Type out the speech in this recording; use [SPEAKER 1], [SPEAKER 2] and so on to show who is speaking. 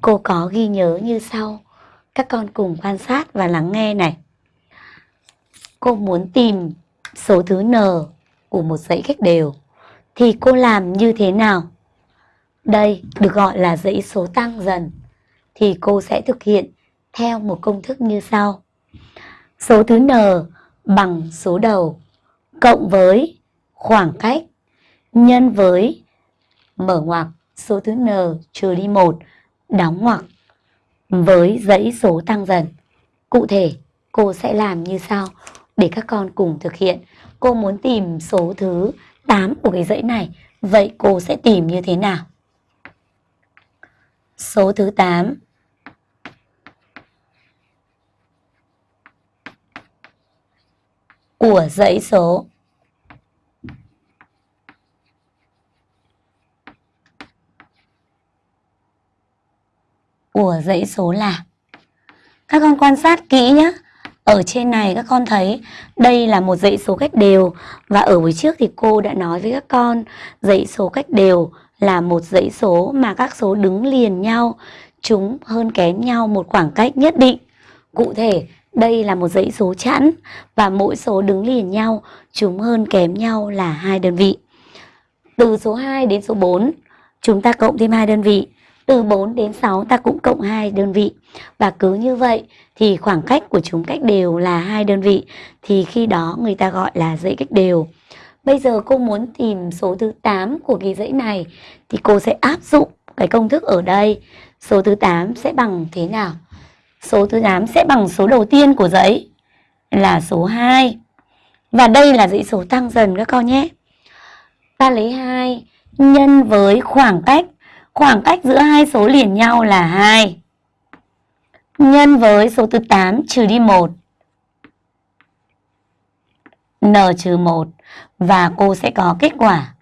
[SPEAKER 1] Cô có ghi nhớ như sau. Các con cùng quan sát và lắng nghe này. Cô muốn tìm số thứ n của một dãy cách đều thì cô làm như thế nào? Đây được gọi là dãy số tăng dần thì cô sẽ thực hiện theo một công thức như sau. Số thứ n bằng số đầu cộng với khoảng cách nhân với mở ngoặc số thứ n trừ đi 1 đóng ngoặc với dãy số tăng dần. Cụ thể, cô sẽ làm như sau để các con cùng thực hiện. Cô muốn tìm số thứ 8 của cái dãy này, vậy cô sẽ tìm như thế nào? Số thứ 8 của dãy số của dãy số là? Các con quan sát kỹ nhé ở trên này các con thấy đây là một dãy số cách đều. Và ở buổi trước thì cô đã nói với các con, dãy số cách đều là một dãy số mà các số đứng liền nhau chúng hơn kém nhau một khoảng cách nhất định. Cụ thể, đây là một dãy số chẵn và mỗi số đứng liền nhau chúng hơn kém nhau là hai đơn vị. Từ số 2 đến số 4 chúng ta cộng thêm hai đơn vị từ 4 đến 6 ta cũng cộng 2 đơn vị. Và cứ như vậy thì khoảng cách của chúng cách đều là hai đơn vị thì khi đó người ta gọi là dãy cách đều. Bây giờ cô muốn tìm số thứ 8 của cái dãy này thì cô sẽ áp dụng cái công thức ở đây. Số thứ 8 sẽ bằng thế nào? Số thứ 8 sẽ bằng số đầu tiên của dãy là số 2. Và đây là dãy số tăng dần các con nhé. Ta lấy 2 nhân với khoảng cách Khoảng cách giữa hai số liền nhau là 2. Nhân với số thứ 8 trừ đi 1. N trừ 1 và cô sẽ có kết quả